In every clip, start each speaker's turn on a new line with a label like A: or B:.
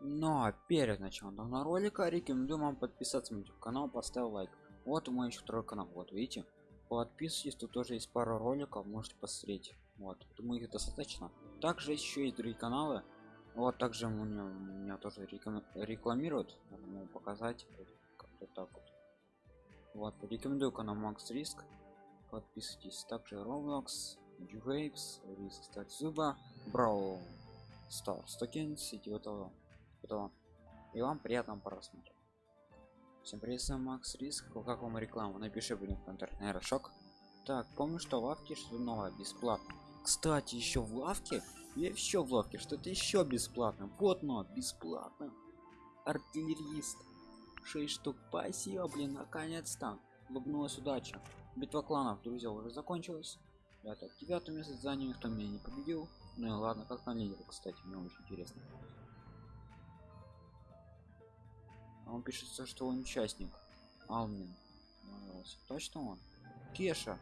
A: но перед началом данного ролика рекомендую вам подписаться на YouTube канал поставил лайк. Вот мой еще второй канал вот видите? Подписывайтесь тут тоже есть пару роликов можете посмотреть. Вот думаю их достаточно. Также еще есть другие каналы. Вот также меня, меня тоже рекламируют. Могу показать как-то так вот. Вот рекомендую канал макс риск подписывайтесь. Также roblox Waves, Restart Зуба, Brawl Stars Tokens и этого, этого. И вам приятного просмотра. Всем привет, с Макс Риск. Как вам реклама? Напиши в комментариях, наверное, шок. Так, помню, что в лавке что новое бесплатно. Кстати, еще в лавке, я еще в лавке, что-то еще бесплатно. Вот но бесплатно. Артиллерист. 6 штук. Спасибо, блин, наконец-то. Улыбнулась удача. Битва кланов, друзья, уже закончилась. Это девятое место занял, никто меня не победил. Ну и ладно, как на лидер, кстати, мне очень интересно. А он пишется, что он участник. Алмин. Точно он? Кеша.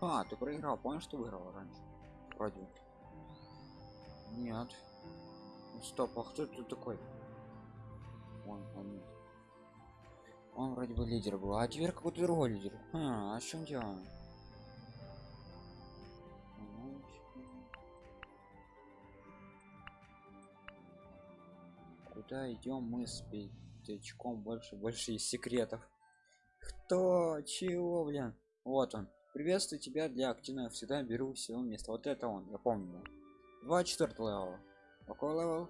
A: А, ты проиграл, помнишь, что выиграл раньше? Вроде. Нет. Ну, стоп, а кто тут такой? Он, он. Он вроде бы лидер был, а теперь какой-то другой лидер. А, а в чем дело? куда идем мы с пятачком больше больше из секретов. Кто? Чего блин? Вот он. Приветствую тебя для активного всегда беру всего места. Вот это он я помню 24 level какой level?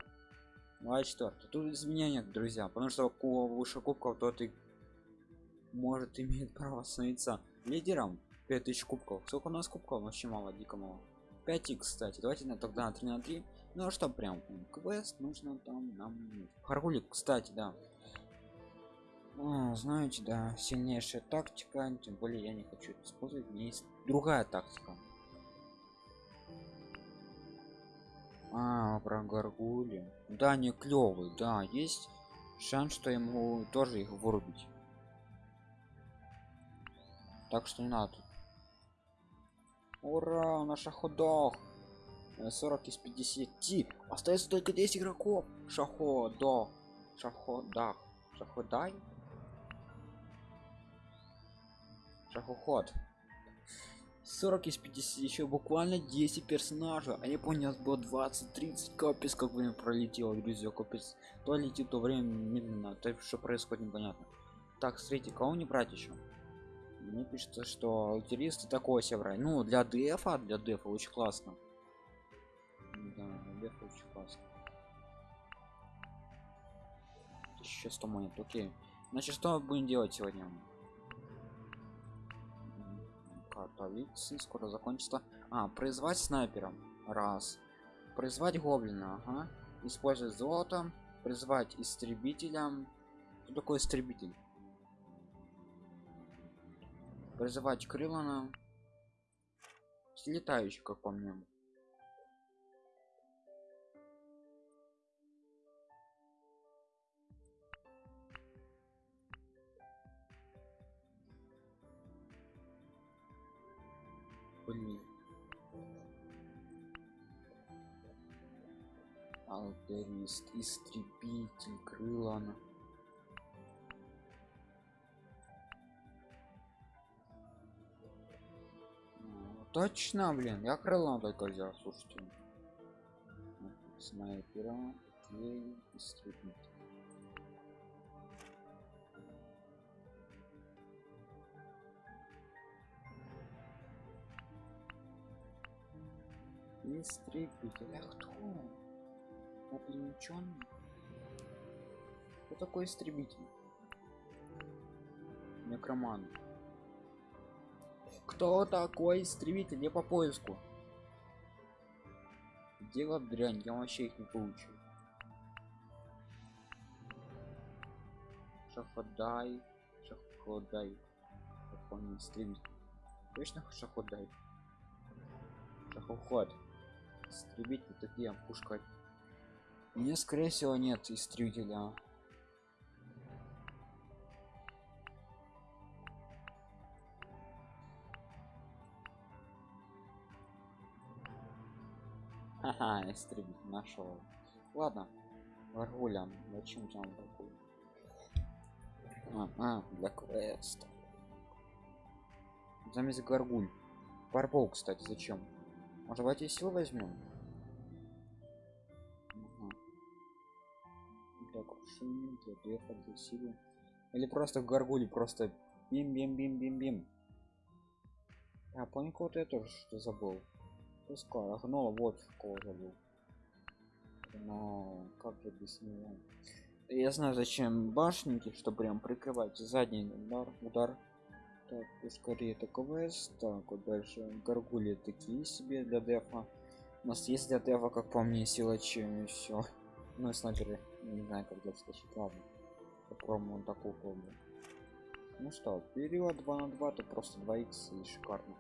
A: 24 тут изменения друзья потому что кого выше кубков тот и может иметь право становиться лидером 5000 кубков. Сколько у нас кубков? Вообще мало дико мало. 5 кстати. Давайте на тогда на 3 на 3 ну а что прям? Квест нужно там нам. Харгулик кстати да а, знаете да сильнейшая тактика тем более я не хочу использовать у есть другая тактика. А про гаргули да не клевый да есть шанс что ему тоже их вырубить. Так что не надо ура наша ходох 40 из 50 остается только 10 игроков. Шаходо шахода шаходай шахоход 40 из 50 еще буквально 10 персонажей. А я понял было 20 30 капец как время пролетело друзья капец. То летит то время медленно. То что происходит непонятно. Так смотрите кого не брать еще мне пишется что лотеристы такое себе ну для дефа для дефа очень классно. Да, наверх очень классно. Еще 100 монет, окей. Значит, что мы будем делать сегодня? Виксы скоро закончится. А, произвать снайпером. Раз. Произвать гоблина, ага. Использовать золото. Призвать истребителем. Что такое истребитель? Призывать крылана. Летающий, как по мне. Блин алтерист истребитель крылана ну, точно блин я крыло только взял слушайте. Снайпера истребитель истребитель а кто облинченный кто такой истребитель? Некроман кто такой истребитель? Я по поиску. Дело дрянь. Я вообще их не получу. Шаходай. Шаходай. Какой истребитель точно шаходай? Шахоход истребитель такие пушка мне скорее всего нет истребителя Ага, истребитель нашел. Ладно, Гаргуля. Зачем там гаргуль? А, а, для квеста. Замес гаргуль. Парпол, кстати, зачем? Может, давайте сил возьмем? Ага. Для крушения, силы. Или просто в гаргуле, просто бим бим бим бим бим. А помню кого-то я тоже что забыл. Пускай, гнола, вот кого забыл. Но как без него? Я знаю зачем башенки, чтобы прям прикрывать задний удар, удар. Так, скорее это квест. Так, вот дальше горгули такие себе для дефа. У нас есть для дефа, как по мне, силачи и все. Ну и снайперы, не знаю, как деф скачать, ладно. Попробуем такую пробую. Ну что, период 2 на 2, то просто 2 х и шикарно.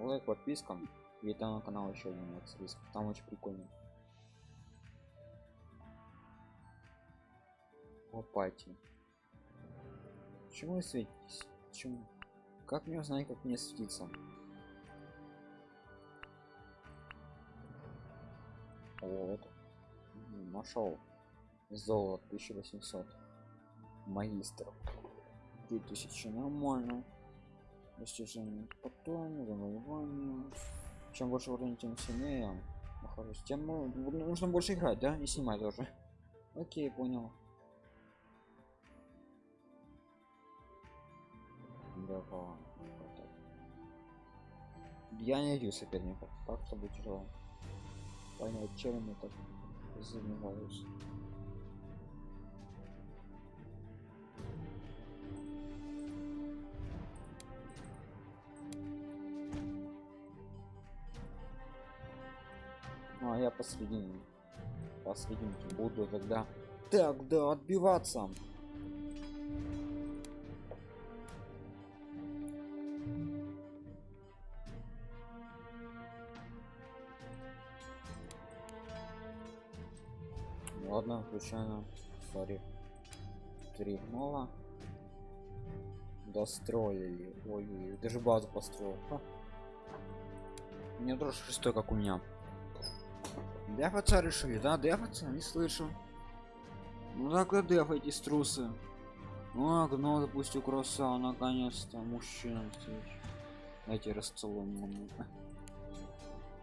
A: Лайк, подписка. И там на канал еще один Макс Риск. Там очень прикольно. Лопати. Почему вы светитесь? Почему? Как мне узнать, как мне светиться? Вот. Нашел. Золото 1800. Магистр. 2000 нормально. Достижение потом, завоевание. Чем больше уровень, тем сильнее. Нахожусь. Тем ну, нужно больше играть, да? И снимать тоже. Окей, понял. Давай. Я не видел соперников. Так что будет тяжело. Понять, чем я так занимаюсь. Ну а я посредине. Посрединке буду тогда. Так, да, отбиваться. Включаем. Сори. Три гнола. Достроили. Ой, ой, даже базу построил. Ха. Меня тоже шестой, как у меня. Дефаться решили, да? Дефаться? Не слышу. Ну так и дефайте струсы. Ну, гно, допустим, кросса, наконец-то мужчина. Дайте расцелуем.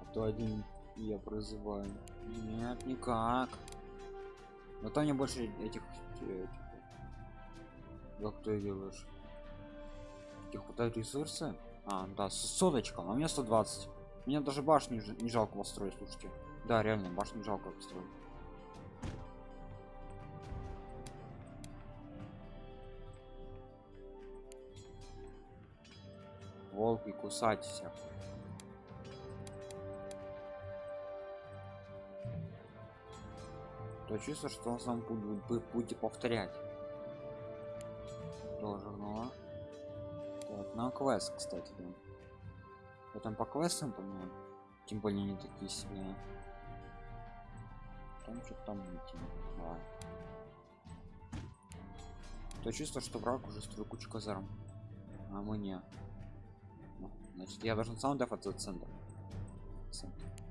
A: А то один я призываю. Нет, никак. Но там не больше этих... этих как ты делаешь? Этих хватает ресурсы? А, да, с соточком, а у меня 120. Мне даже башню не жалко построить, слушайте. Да, реально, башню жалко построить. Волки кусать всех. То чувство, что он сам будет, будет повторять. Тоже, ну. Так, на квест, кстати, да. Потом по квестам, по-моему. Тем более не такие сильные. Там что там идти. Давай. То чувство, что враг уже строит кучу казарм. А мы не. Ну, значит, я должен сам дефаться центр. центр. А,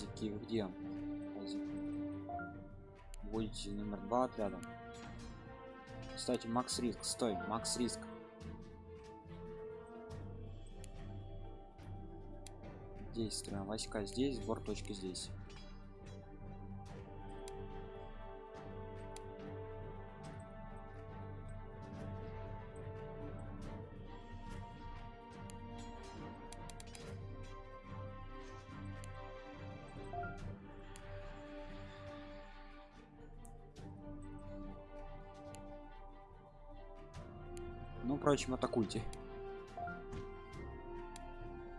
A: глазики где? Глазик. Будете номер два отрядом. Кстати, Макс Риск, стой, Макс Риск. Действуем. Васька здесь, сбор точки здесь. прочим атакуйте.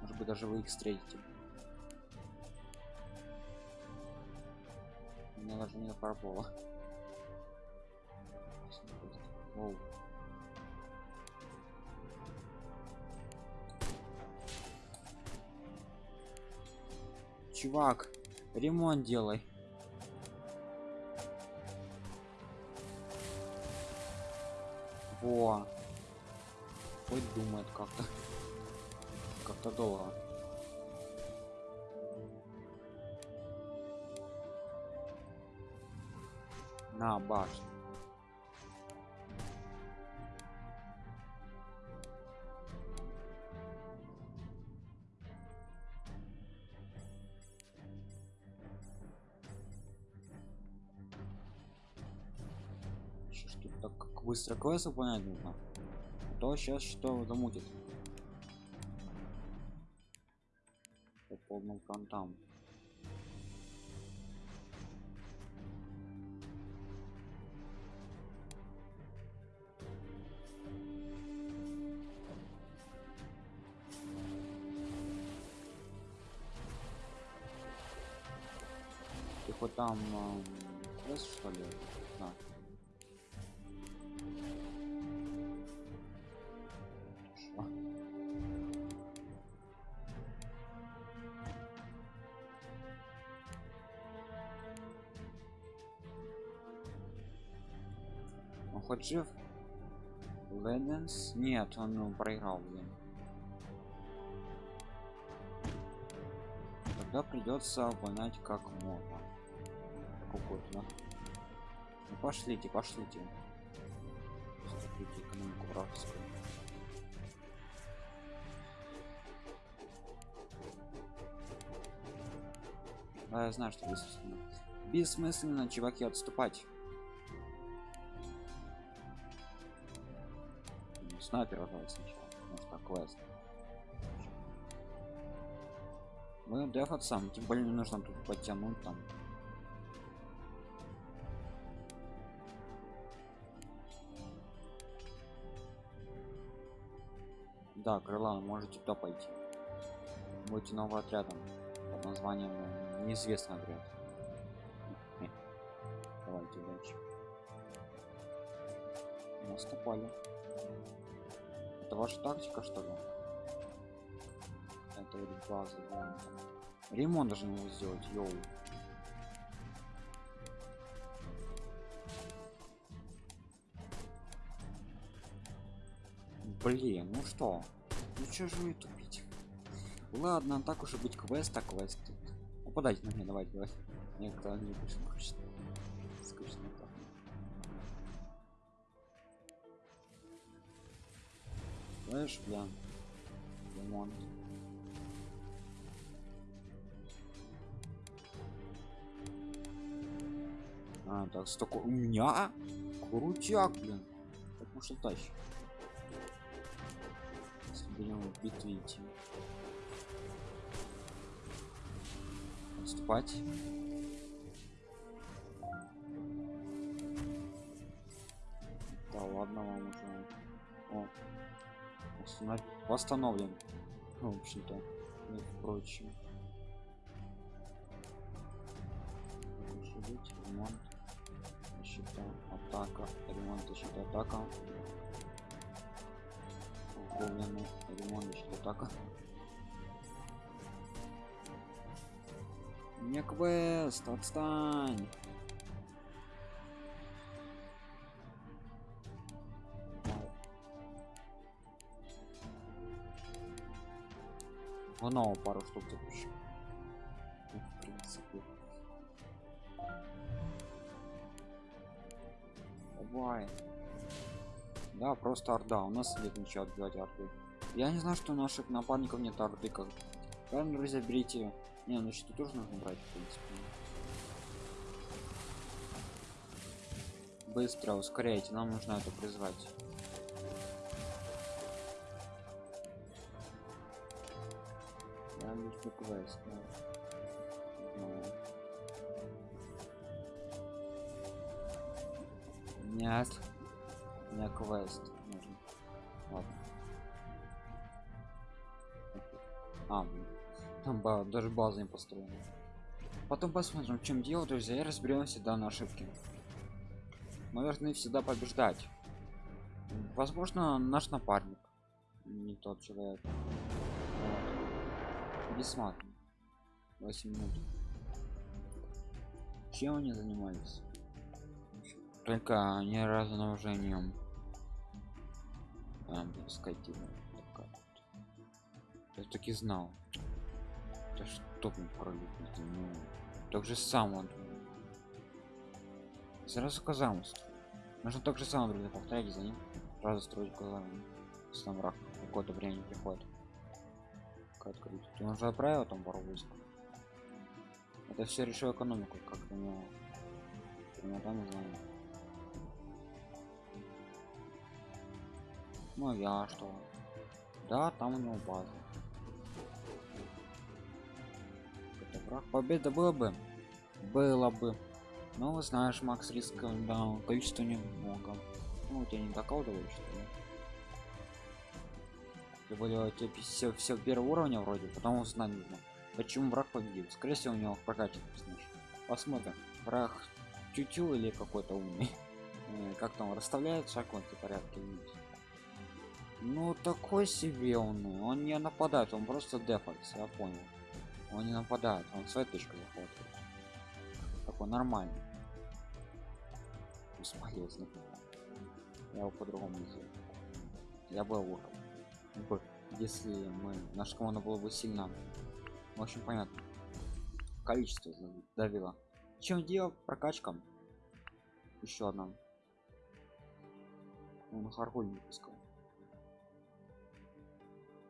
A: Может быть даже вы их встретите. Меня даже не пропало Оу. чувак ремонт делай. Во. Хоть думает как-то. Как-то долго. На башню. Чё ж так быстро квест выполнять нужно? А то сейчас что замутит. По полным фронтам. Ты хоть там эм, Он хоть жив? Леденс? Нет, он ну, проиграл, блин. Тогда придется обгонять как можно. Какой-то, да? Ну пошлите, пошлите. Да, я знаю, что бессмысленно. Бессмысленно, чуваки, отступать. Ну, Снайпер вызывать сначала. Может, так квест. Мы дефать сам, тем более не нужно тут подтянуть там. Да, крыла, можете туда пойти. Будете новым отрядом под названием э, неизвестный отряд. Давайте дальше. Наступали. Это ваша тактика, что ли? Это вот база, да. Ремонт должен его сделать, йоу. Блин, ну что? Ну чё же вы тупить? Ладно, так уж и быть квест, так квест. тут. Нападайте на меня, давайте, давайте. Мне кто не скучно. Знаешь, бля. Ремонт. А, так, столько у меня? Крутяк, блин. Так может тащит. Если будем в битве идти. Отступать. Восстановлен. Ну, в общем-то. Прочее. Живуть, ремонт. Защита, атака, ремонт, защита, атака. Углубленный ремонт, защита, атака. Не квест, отстань. Оно пару штук запущу. Ну, В принципе. Давай. Да, просто орда. У нас нет ничего отбивать орды. Я не знаю, что у наших напарников нет орды. Как... Правильно, друзья, берите. Не, ну что тоже нужно брать, в принципе. Быстро, ускоряйте, нам нужно это призвать. Квест. Нет. Не квест нужен. Ладно. А. Там даже база не построена. потом посмотрим в чем дело друзья и разберемся да на ошибки мы должны всегда побеждать возможно наш напарник не тот человек бессматриваем 8 минут. Чем они занимались? Только не разоружением а, скотина я таки знал. Это что мне пролюбить ну так же само сразу казалось нужно так же самое повторять за ним сразу строить глазами сам враг какое-то время приходит как открыть ты уже отправил там пару войск это все решил экономику как у него я там знаю. Ну я что? Да там у него база. Это враг победа было бы? Было бы. Но знаешь макс риска да количество немного ну у тебя не доколдываешь что ли тем более все все первого уровня вроде потом узнать нужно почему враг победил. Скорее всего у него прокачан посмотрим. Враг тютю или какой-то умный. Э, как там расставляет шаг в порядке ну такой себе он. Он не нападает он просто дефакс я понял. Он не нападает он своей точкой захватывает такой нормальный. Бесполезный я его по-другому сделал. Я был урком если мы наша команда была бы сильна. В общем понятно. Количество давило. Чем дело прокачка еще одна. Он харгуль не пускал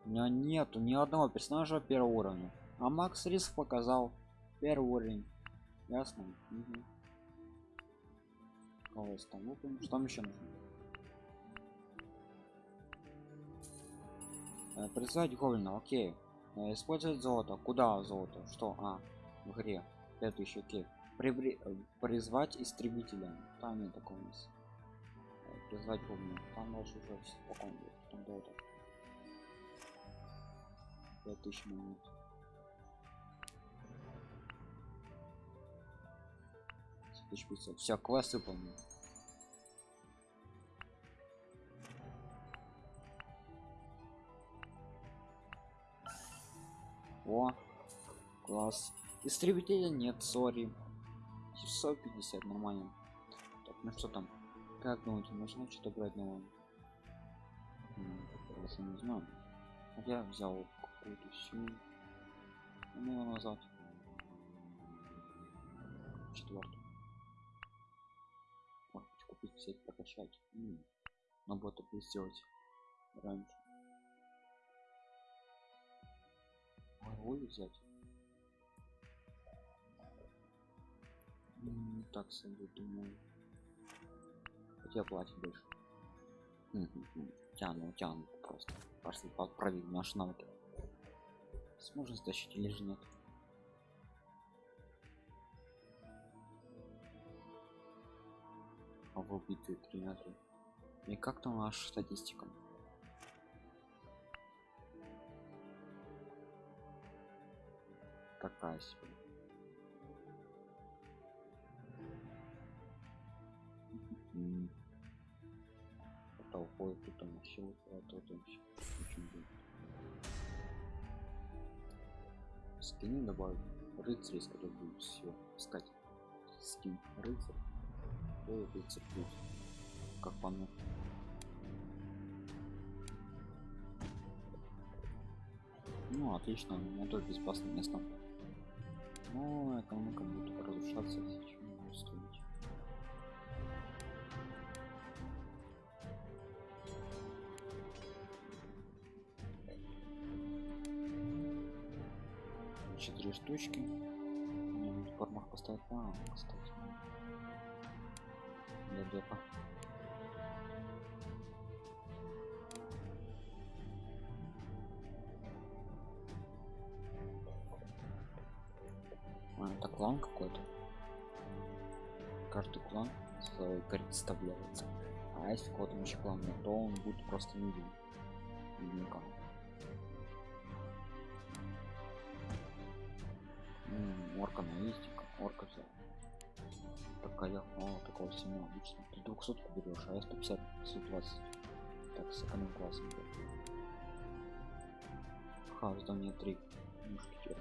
A: у меня нету ни одного персонажа первого уровня. А макс риск показал первый уровень. Ясно? Угу. кого там что там еще нужно призвать гоблина окей. Э, использовать золото. Куда золото? Что? А в игре. Следующий окей. Прибри... Э, призвать истребителя. Там нет такого у нас. Э, призвать гоблина. Там дальше уже спокойно там золото. 5000 минут все квест выполнен о класс. Истребителя нет сори. 650 нормально. Так ну что там? Как думаете нужно что-то брать новое? Я не знаю. Я взял какую-то всю ну назад. Четвертую. Купить взять прокачать М но бота сделать раньше роль взять. Так себе думаю. Хотя платить больше. Тяну тяну просто. Просто проверить наш навык сможет стащить или же нет. А в убитые 3 на 3 и как там наша статистика такая себе уходит тут там еще а тут еще очень будет скины рыцарь который будет все искать. Скин рыцарь. То рыцарь плюс как по ну отлично. У меня тоже безопасное место но экономика будет разрушаться сейчас стоить четыре штучки. Мне формах поставить. А, кстати для депа представляется а если кого-то клан нет то он будет просто не виден. Орка на есть орка взял. Такая о такого сильного обычно. Ты 200 берешь а я 150 120 так с эконом классом ха здание 3 мушкетер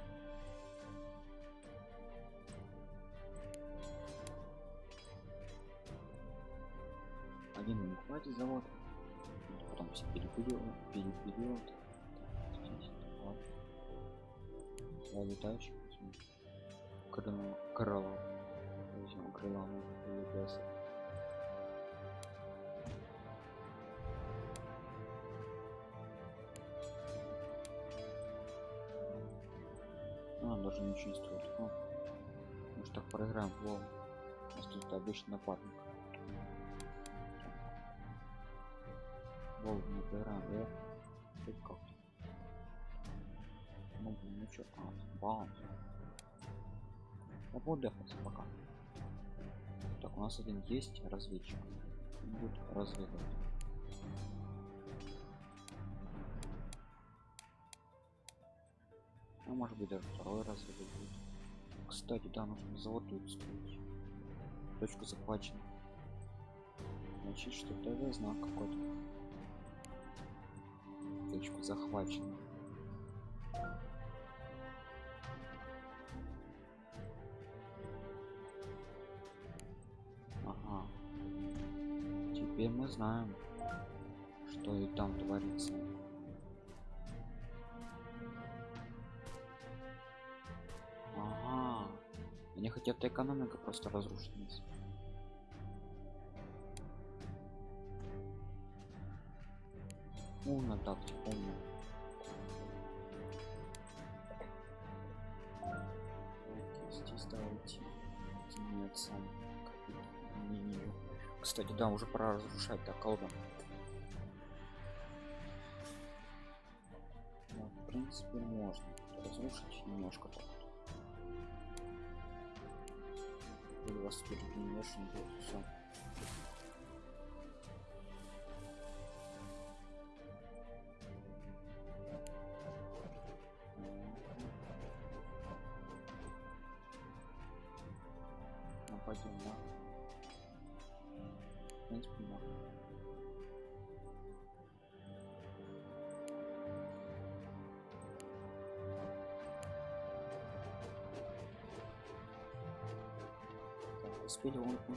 A: один не хватит завод потом все перепилил перепилил я летающий крыло крыло крыло лепеса а, даже ничего не стоит. Ну, может так проиграем лол у нас тут обычный напарник Волк не проиграем да хоть как-то ну блин ну чё? А баунс я буду пока. Так у нас один есть разведчик. Будет разведывать. А может быть даже второй разведывать будет. Кстати да нужно завод тут строить. Точку захвачена значит что это знак какой-то точку захвачена. Ага. Теперь мы знаем что и там творится. Ага. Они хотят экономика просто разрушить умно тактик умно здесь давайте не, не, не. кстати да уже пора разрушать так колба да, в принципе можно разрушить немножко так у вас тут будет все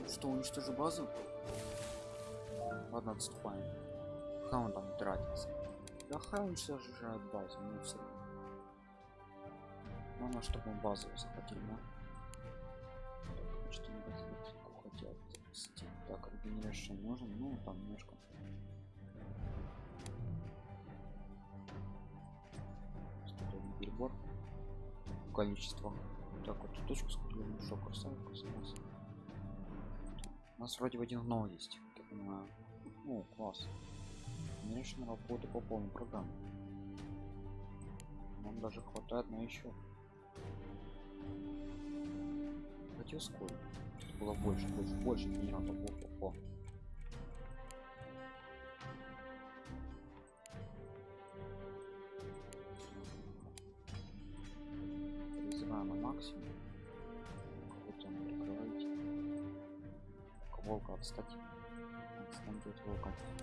A: что уничтожил базу? Ладно отступаем. Хай он там тратится? Да хай уничтожает базу ну все главное чтобы он базу захватил да? что хотят запустить так регенерация нужен ну там немножко. Перебор. Количество. Так вот точку скрываем что красавка у нас у нас вроде в один нол есть. Как я понимаю. Ну класс. Конечно работа по полной программе нам даже хватает на еще. Хотел сколько? Было больше больше больше генератов о, о, о.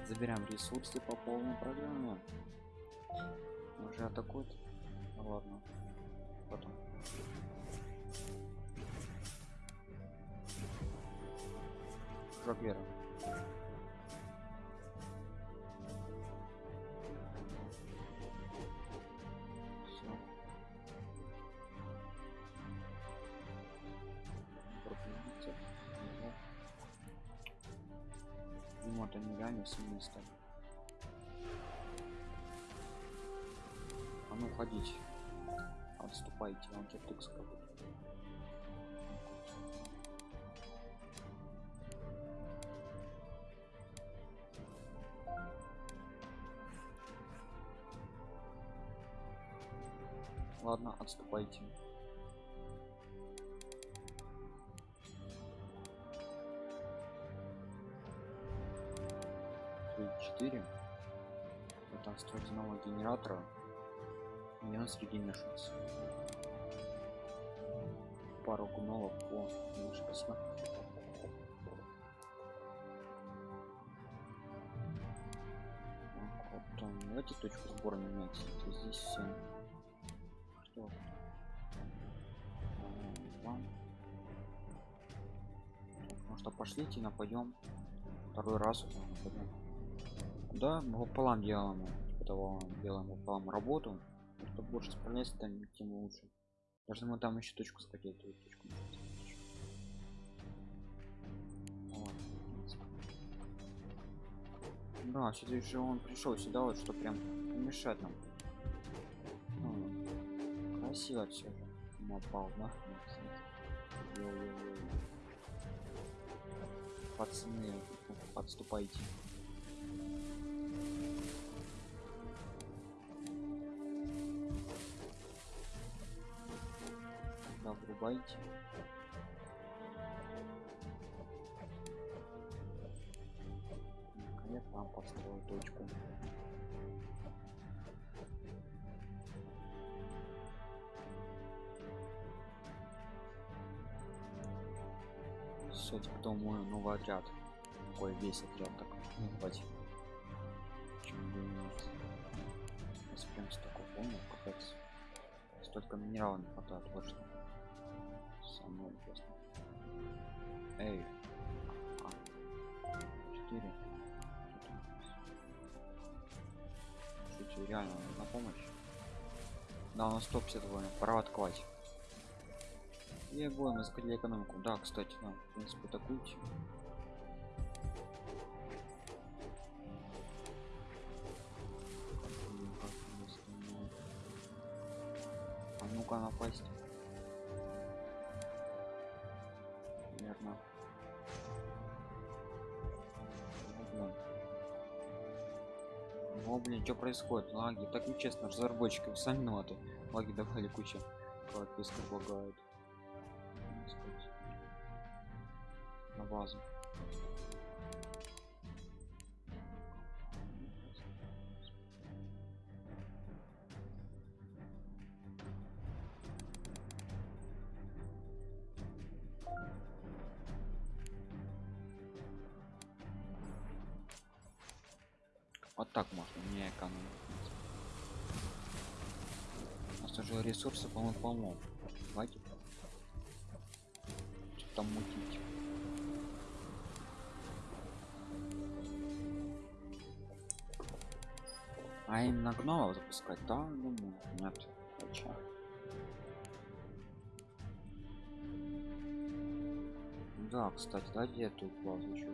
A: Забираем ресурсы по полной программе. Уже атакуют. Ну, ладно. Потом. Веры нереально сильно стали. А ну уходите. Отступайте, он киртыкс какой-то. Ладно, отступайте. Три, четыре. Это строить нового генератора. Минус регенершнс. пару гнолов о ну, спасибо Так, вот там, давайте точку сбора менять это здесь все что вам. Ну что пошлите нападем второй раз нападем да мы пополам делаем типа того делаем пополам работу. Кто больше справляется там тем лучше. Даже мы там еще точку схватить эту точку да все же он пришел сюда вот что прям мешает нам. Ну, красиво все же напал да? Пацаны подступайте врубайте наконец нам построил точку. Все кто мой новый отряд? Такой весь отряд так давайте Почему бы нет? Если прям столько помню капец. Столько минералов не хватает вот что самое интересное эй. А. четыре. Шучу, реально на помощь. Да у нас 150 воин пора открывать. Я будем искать экономику. Да кстати да, в принципе атакуйте а ну-ка напасть о блин что происходит? Лаги так нечестно разработчики вы сами виноваты лаги давали куча подписка лагают. На базу полно давайте что там мутить. А им на гномов запускать? Да думаю нет зачем? Да кстати дайте эту базу еще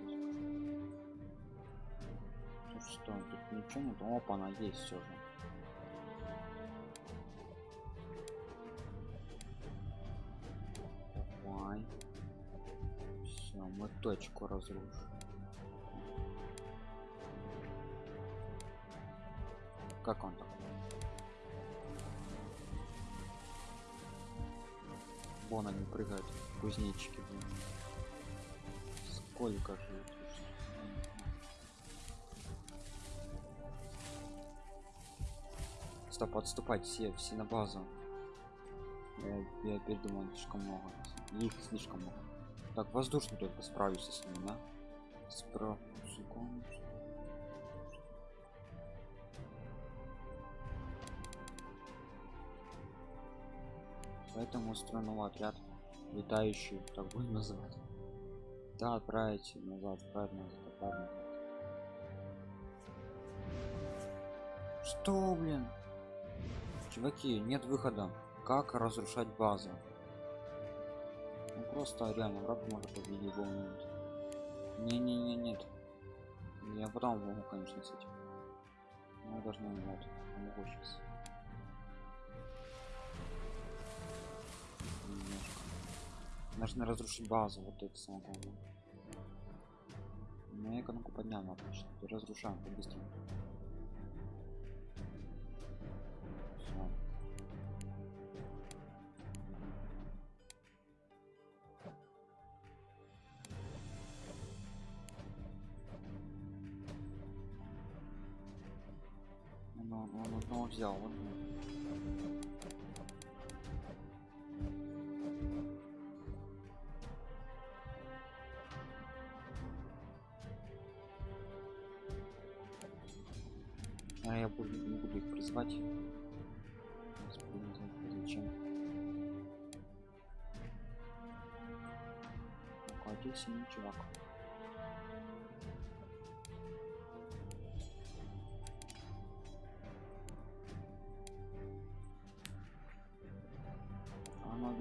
A: тут что тут ничего нет? Опа она есть все же мы точку разрушим. Как он там? Вон они прыгают кузнечики сколько же стоп отступать все все на базу. Я, я передумал слишком много. Их слишком много так воздушный только справлюсь с ним да? Справ секундочку. поэтому новый отряд летающий так будем называть. Да отправить назад отправить назад что блин? Чуваки нет выхода. Как разрушать базу просто реально враг может победить момент не не не нет я потом могу конечно с этим. Но я должна вот могу сейчас. Немножко. Нужно разрушить базу вот это самое главное. Но я экономку поднял ну, отлично. Разрушаем по-быстрому Он одного ну, взял, вот. А я буду, не буду их призвать. Ну, зачем? Ну, здесь синий чувак.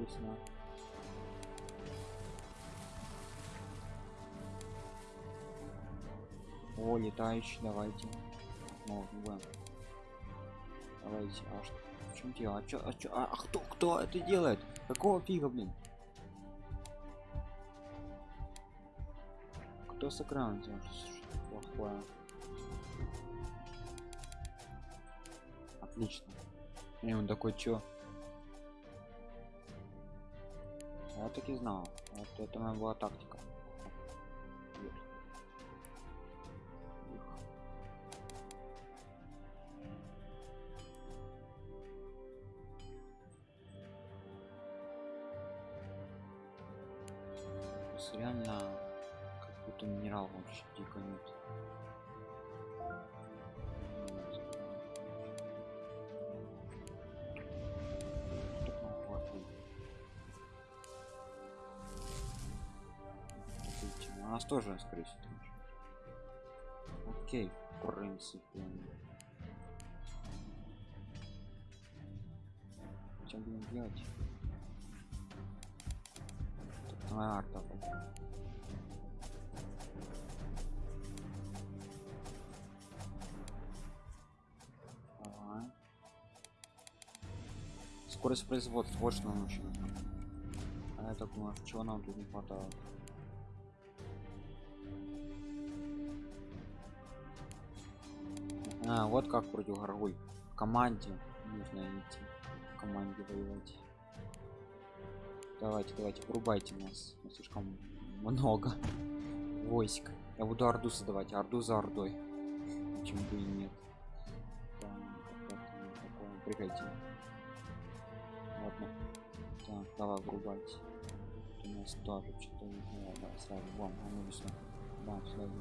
A: Весна. О, летающий, давайте. Ну, будем. Давайте, а что? В чем дело? А чё, а чё, а, а кто, кто это делает? Какого фига, блин? Кто с экрана делает? Плохое? Отлично. И он такой, чё? Так и знал. Вот это моя была тактика. Нас тоже, скорее всего. Окей, в принципе. Что будем делать? Тут моя арта. Давай. Скорость производства, вот что нам нужно. А я так думаю, чего нам тут не хватает? А, вот как против горгуль. В команде нужно идти. В команде воевать. Давайте, давайте, врубайте нас. Нас слишком много войск. Я буду орду создавать, орду за ордой. Почему бы и нет. Такое. Приходи. Ладно. Так, давай врубать. У нас тоже что-то не знаю. Давай сразу. Бам, а ну сразу.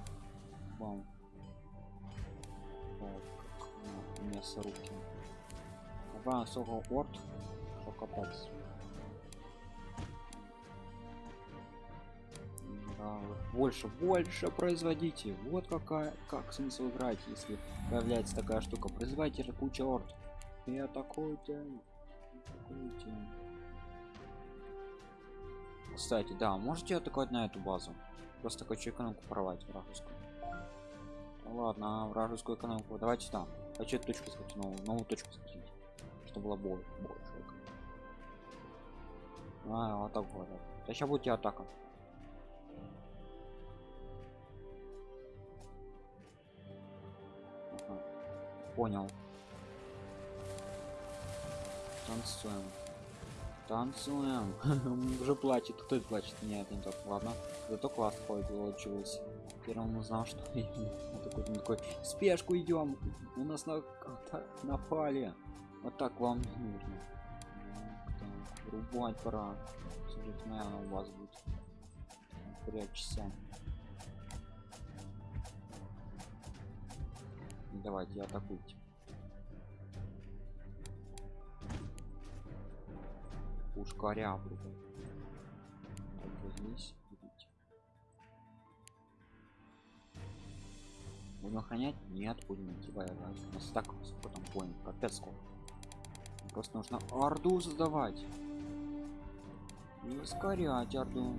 A: Бам. Мясорубки. Давай особо орд. Что. Да, больше, больше производите. Вот какая, как смысл играть, если появляется такая штука. Производите же куча орд. И атакуйте. Атакуйте. Кстати, да, можете атаковать на эту базу. Просто хочу экономику порвать вражескую. Ладно, вражескую экономику. Давайте там. Хочу эту точку схватить, новую, новую точку схватить. Чтобы было больше. больше. А, так вот. Да сейчас будет и атака. Ага. Понял. Танцуем. Танцуем. Уже плачет. Кто это плачет? Нет, не тот. Ладно. Зато класс получилось. Первым узнал, что он такой, спешку идем. У нас на напали. Вот так вам не нужно. Так, Рубать пора. Наверное, у вас будет. Прячься. Давайте, атакуйте. Пушкаря буду. Так, вот здесь. Будем охранять? Нет, будем воевать. У нас так потом понял, капец сколько. Просто нужно орду создавать. И ускорять орду.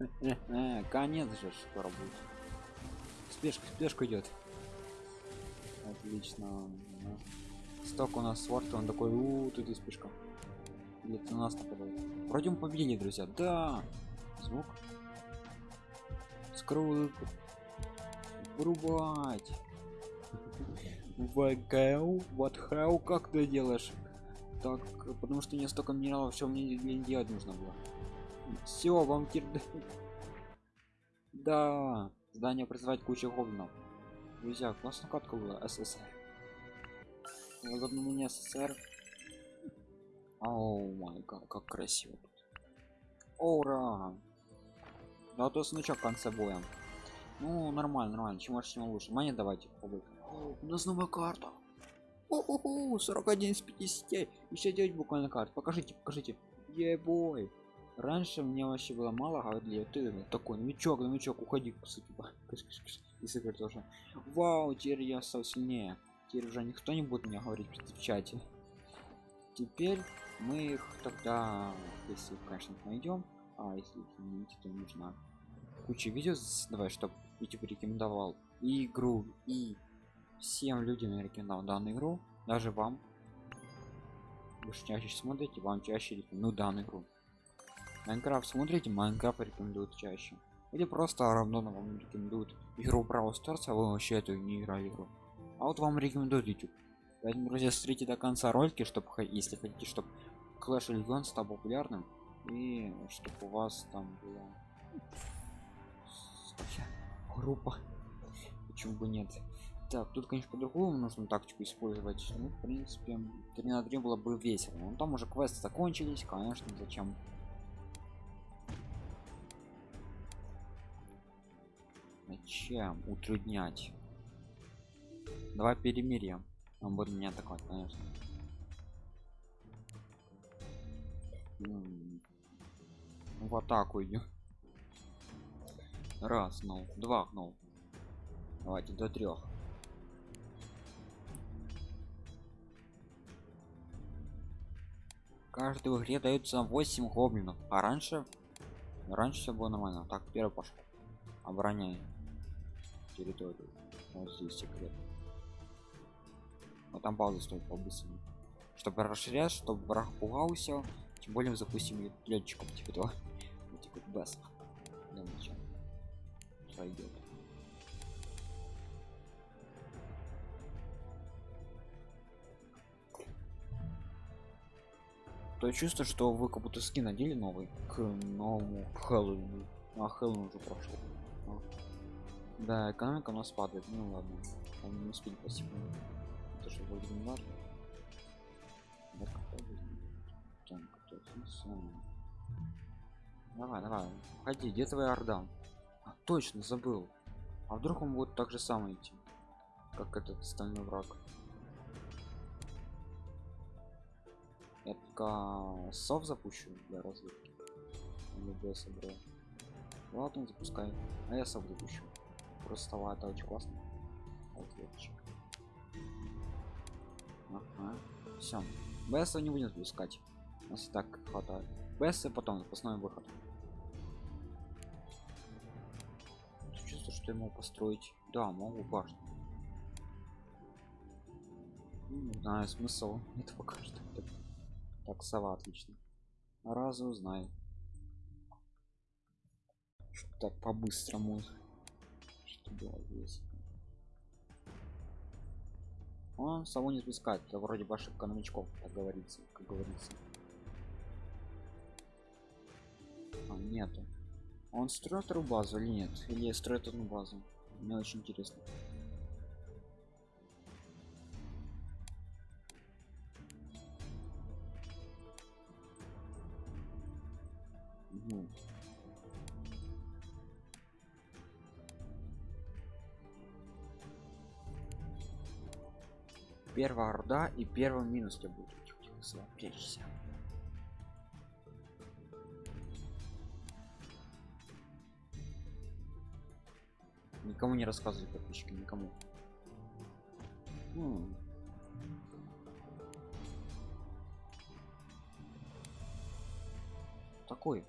A: Конец же скоро будет. Спешка, спешка идет. Отлично. Сток у нас сворт, он такой, у, тут и спешка. Где-то на нас нападает. Вроде мы победили, друзья. Да. Звук. Скрыл. Врубать. ВГУ, вот хау, как ты делаешь? Так, потому что не столько минералов, что мне не делать нужно было. Все, вам. Да, здание производить кучу гоблинов. Друзья, классная катка была, СССР. Возобновление СССР. Оу май как красиво тут. Ура! Да то смычок в конце боя. Ну, нормально, нормально. Чем больше, тем лучше. Монет давайте побыть. О, у нас новая карта. О-хо-хо, 41 из 50. Еще 9 буквально карт. Покажите, покажите. Ебой. Раньше мне вообще было мало, а для ты такой новичок, новичок, уходи, сути, и супер тоже. Вау, теперь я стал сильнее. Теперь уже никто не будет мне говорить в чате. Теперь мы их тогда, если конечно найдем, а если не найти, то нужно куча видео давай, чтобы YouTube рекомендовал и игру, и всем людям я рекомендовал данную игру, даже вам. Вы чаще смотрите, вам чаще рекомендую данную игру. Майнкрафт смотрите, Майнкрафт рекомендуют чаще. Или просто равно вам рекомендуют игру Brawl Stars, а вы вообще эту не играли игру. А вот вам рекомендуют YouTube. Поэтому, друзья, смотрите до конца ролики, чтобы, если хотите, чтобы Clash Legends стал популярным, и чтобы у вас там была группа. Почему бы нет? Так, тут, конечно, по-другому нужно тактику использовать. Ну, в принципе, 3 на 3 было бы весело. Но там уже квесты закончились, конечно, зачем Зачем утруднять? Давай перемирие. Он будет меня атаковать, конечно. В атаку идем. Раз, ну, два, ну. Давайте до трех. Каждой игре даются 8 гоблинов, а раньше раньше все было нормально. Так, первый пошел. Обороняй территорию. Вот здесь секрет. Вот там базу стоит побыстрее. Чтобы расширять, чтобы враг пугался, тем более запустим летчиков типа того. Типа. Да Сойдет. То я чувствую, что вы как будто скин надели новый к новому Хэллоуину. А Хэллоуин уже прошел. Да, экономика у нас падает. Ну ладно. Он не успели спасибо. Это же вроде не важно. Давай, давай. Ходи, где твоя орда? Точно, забыл. А вдруг он будет так же самое идти, как этот стальной враг? Я пока сов запущу для разведки. Любой собрал. Ладно, запускай. А я сов запущу просто стала это очень классно ответчик ага. все бс не будем запускать у нас и так хватает бс потом запасной выход что ему построить. Да могу башню не знаю смысл. Это пока что так, так сова отлично. Разу узнаю так по-быстрому было здесь. Он само не спускает это вроде ваших новичков как говорится как говорится. А, нету он строит эту базу или нет? Или строит одну базу? Мне очень интересно. Угу. первая орда и первый минус тебе будет прячься никому не рассказывай подписчики никому. Такой.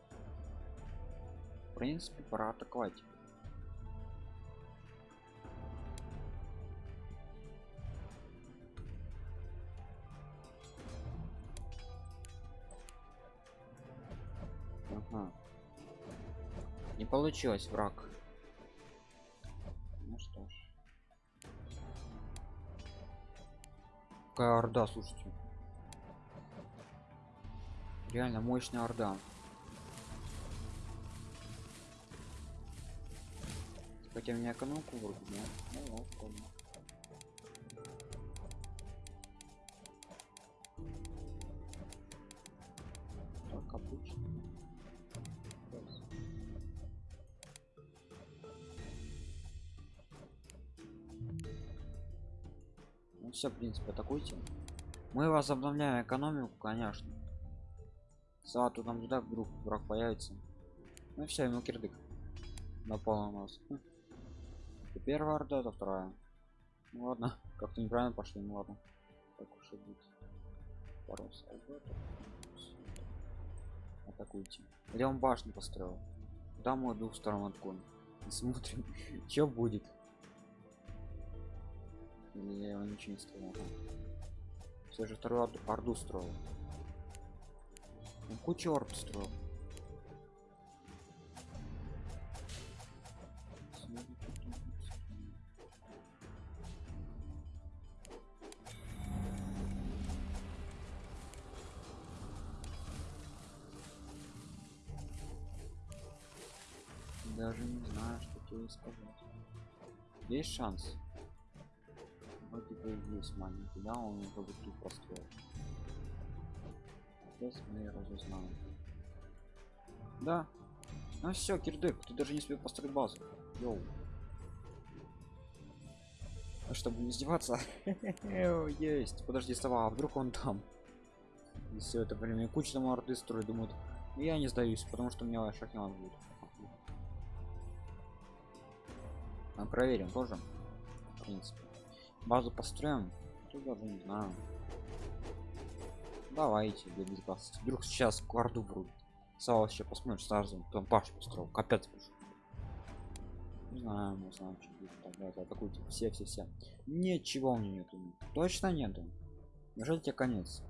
A: В принципе пора атаковать. Получилось враг какая орда слушайте. Реально мощная орда. Хотя меня экономку вроде да? ну, все в принципе атакуйте мы возобновляем экономику конечно. Сату там туда вдруг враг появится. Ну все ему кирдык напал на нас. Хм. это первая орда это вторая. Ну ладно как-то неправильно пошли ну ладно. Так уж и быть пару атакуйте где он башню построил. Там мой двух сторон отгон смотрим что будет я его ничего не строил все же вторую орду, орду строил. Он кучу орд строил. Даже не знаю что тебе сказать. Есть шанс есть маленький да он уже бы тут построил сейчас мы разузнаем. Да. Ну все кирдык ты даже не успел построить базу. Йоу. А чтобы не издеваться. Есть. Подожди сова а вдруг он там? И все это время куча там орды строит думают «Ну, я не сдаюсь потому что у меня шахнет будет а проверим тоже в принципе базу построим? Тут даже не знаю. Давайте для безопасности вдруг сейчас кварду врут. Сало еще посмотришь сразу там паш построил. Капец пошел не знаю мы знаем что будет тогда атакуйте все все все ничего у меня нету. Точно нету? Неужели тебе конец?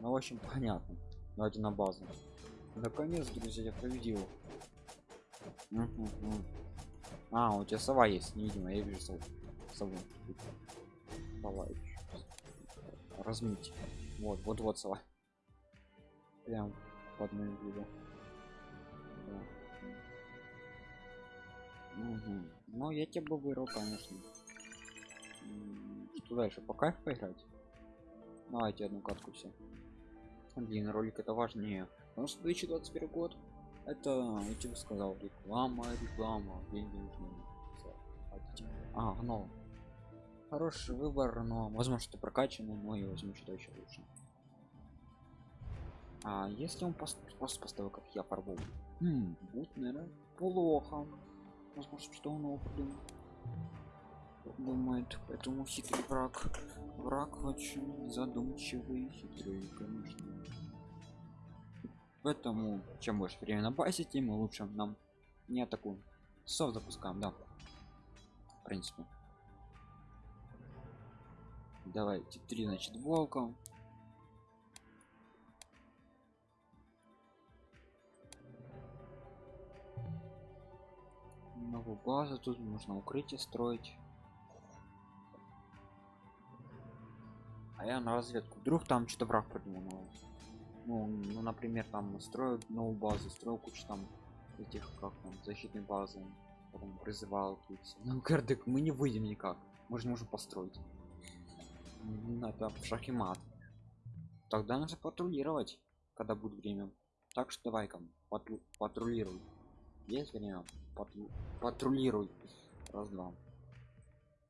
A: Ну в общем понятно. Давайте на базу. Наконец друзья я победил. А у тебя сова есть невидимо я вижу сову. Сову. Сова ещё. размыть. Вот вот вот сова. Прям под моим видом Да. Мгм. ну я тебя бы вырвал конечно. Что дальше по кайф поиграть? Давайте одну катку все. Блин ролик это важнее. Потому что 2021 год это я сказал реклама реклама деньги нужны а ну хороший выбор но возможно что прокачанный но и возьму что еще лучше. А если он пос- просто поставил как я порву Хм, будет наверное плохо. Возможно что он придумал думает поэтому хитрый враг. Враг очень задумчивый хитрый конечно поэтому чем больше времени на базе тем лучше нам не атакуем. Сов запускаем да. В принципе. Давайте три значит волка новую базу тут можно укрытие строить. А я на разведку. Вдруг там что-то враг придумал. Ну, ну например там строил новую базу строил кучу там этих как там защитной базы потом призывал тут ну кардек мы не выйдем никак. Мы же не можем построить. М, это в шах и мат. Тогда нужно патрулировать когда будет время. Так что давай-ка патру патрулируй. Есть время? Патру- патрулируй. Раз два.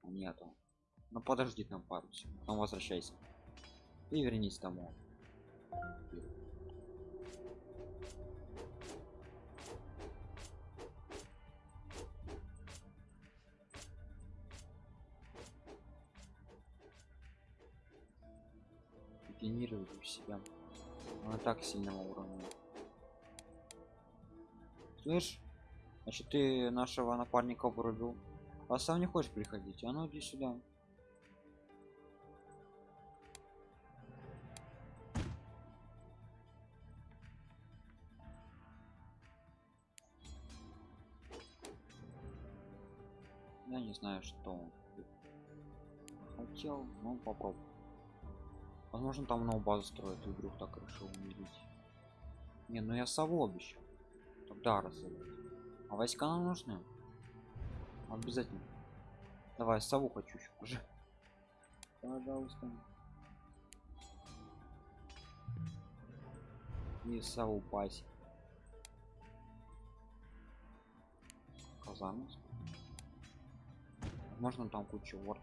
A: А нету. Ну подожди там пару секунд потом возвращайся. И вернись домой у себя она так сильного уровня слышь значит ты нашего напарника вырубил а сам не хочешь приходить? А ну иди сюда я не знаю что. Он хотел ну попробуй возможно там новую базу строит и вдруг так решил умереть. Не ну я сову обещал. Тогда разобрать а войска нам нужны? Обязательно. Давай сову хочу еще уже. Пожалуйста. И сову пасть. Казанус возможно там куча ворд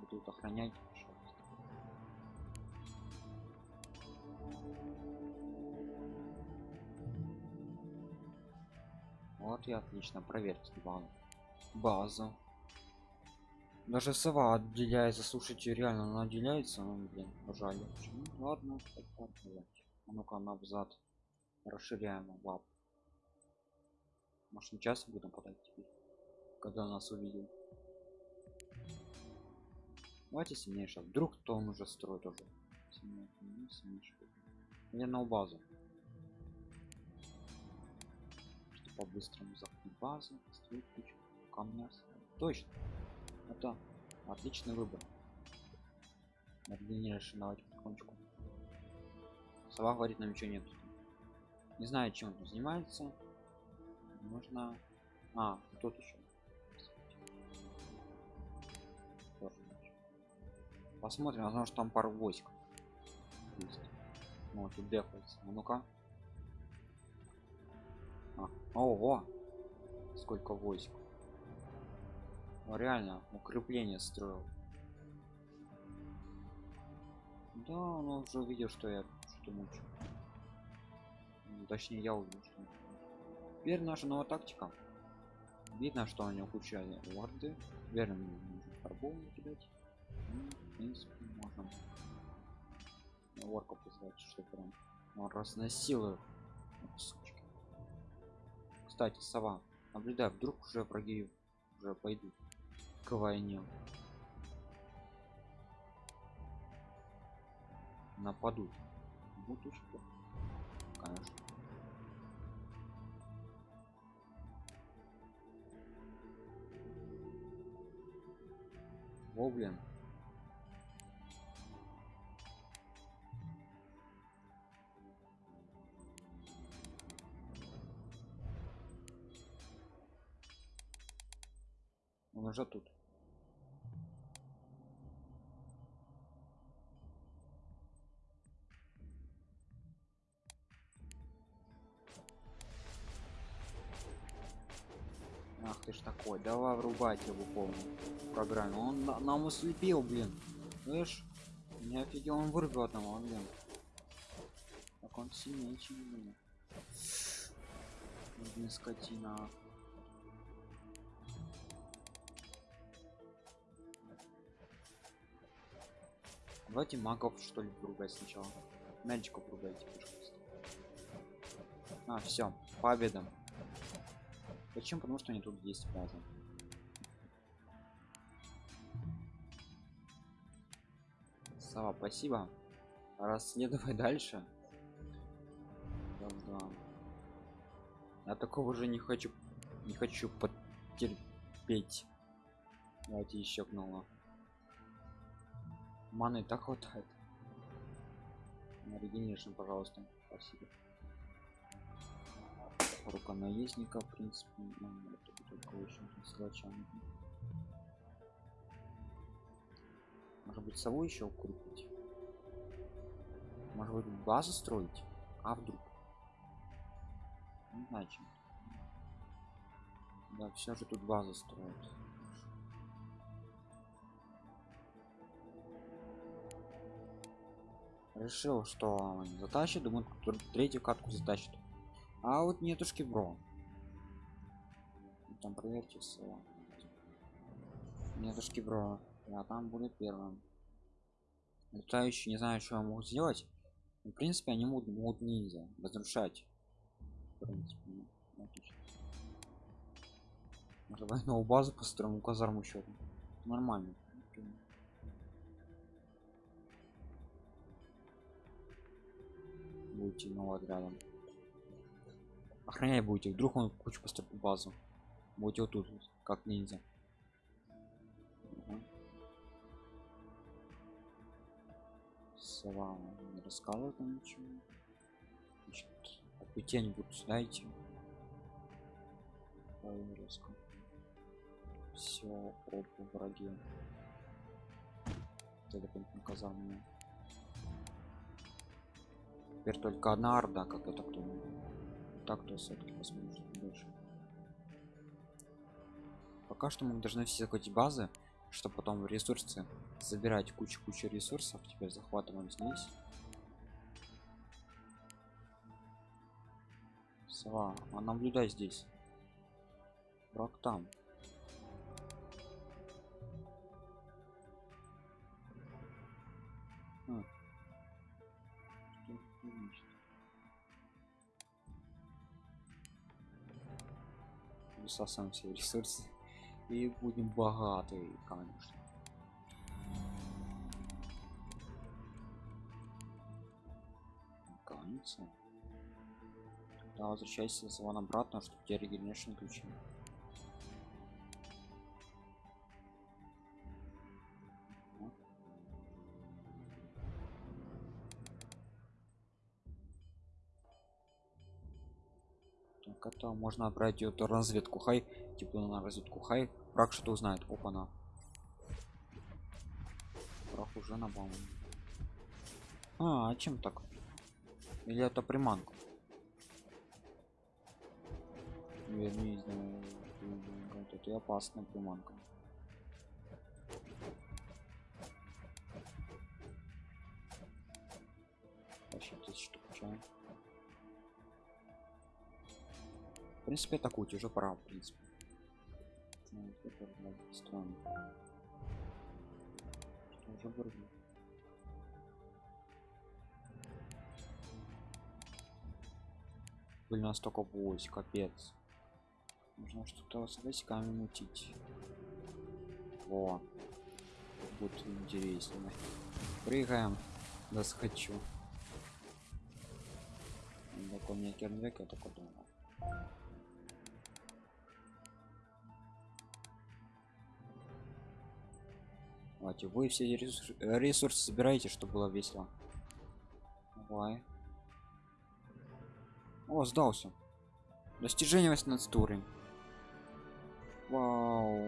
A: будут охранять вот и отлично проверьте базу. Базу. Даже сова отделяется слушайте реально она отделяется ну блин жаль. Ладно а ну-ка назад расширяем лап может сейчас будем подать теперь когда нас увидел? Давайте сильнейше вдруг то он уже строит уже. Я на базу. Что по-быстрому захватить базу строить кучу камня точно. Это отличный выбор. Длиннейший давайте потихонечку. Сова говорит нам ничего нет не знаю чем он занимается можно. А тут еще посмотрим возможно что там пару войск ну, тут дефается. А ну-ка. А, ого! Сколько войск. Ну, реально укрепление строил. Да он уже увидел что я что мучу ну, точнее я увидел что теперь наша новая тактика. Видно что у него куча лорды верно фарбол кидать. Ну, в принципе можем. Ворка позвать что прям он разносил сучки. кстати сова наблюдай вдруг уже враги уже пойдут к войне. Нападут. Будут что конечно О, блин. Он уже тут. Врубать его полную программе. Он на нам ослепил, блин. Слышь? Не офигел, он вырвал одного, блин. Так он сильнее, чем меня. Блин, скотина. Давайте магов что ли врубать сначала. Мальчиков пожалуйста. А, все, победа. Почему? Потому что они тут есть база. Сава, спасибо. Расследовай дальше. Да, да. Я такого уже не хочу, не хочу потерпеть. Давайте еще гнула. Маны так хватает. Регенеришн, пожалуйста. Спасибо рука наездника в принципе ну, это только очень может быть сову еще укрепить может быть базу строить? А вдруг? Не да все же тут базу строят. Решил что затащит думаю третью катку затащит. А вот нетушки бро. Там проверьте все нетушки бро а там будет первым. Летающий не знаю что я могу сделать. В принципе они могут, могут ниндзя разрушать. В принципе ну, новую базу построим казарму еще нормально. Будете нового отрядом охранять будете. Вдруг он кучу построит базу. Будете вот тут как ниндзя сова не рассказывает нам ничего. Значит какую-нибудь сюда идти все опа враги. Это казарму теперь только одна орда как это кто так то все-таки посмотрим больше. Пока что мы должны все захватить базы чтобы потом ресурсы забирать кучу-кучу ресурсов теперь захватываем здесь. Сова а наблюдай здесь. Враг там. А. Что высасываем все ресурсы и будем богаты конечно Кажется. Да, возвращайся вон обратно, чтобы тебе регенерашн ключи. Это можно отправить на разведку хай, типа на разведку хай. Враг что-то узнает. Опа на. Враг уже на бомбу. А, а чем так? Или это приманка? Я не знаю. Это опасная приманка. Вообще тысяч штук чая. Принципе, атакуйте, уже пора, в принципе. Это, блядь, странно. Что уже настолько вось, капец. Нужно что-то с войсками мутить. Во. Будет интересно. Прыгаем. Да схочу. Такой мне кернвек, я такой думал. Давайте, вы все ресурсы, ресурсы собираете, чтобы было весело. Давай. О, сдался. Достижение 18 уровень. Вау.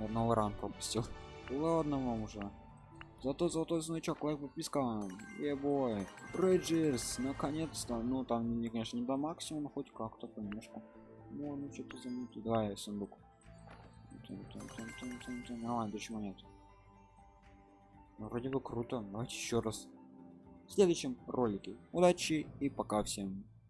A: Я новый ран пропустил. Ладно вам уже. Зато золотой значок, лайк, подписка. Ебой. Рейджерс, наконец-то. Ну там, не, конечно, не до максимума, хоть как-то понемножку. Ну, ну что-то замутил. Давай, сундук. Нормально, почему нет? Ну, вроде бы круто. Давайте еще раз. В следующем ролике. Удачи и пока всем.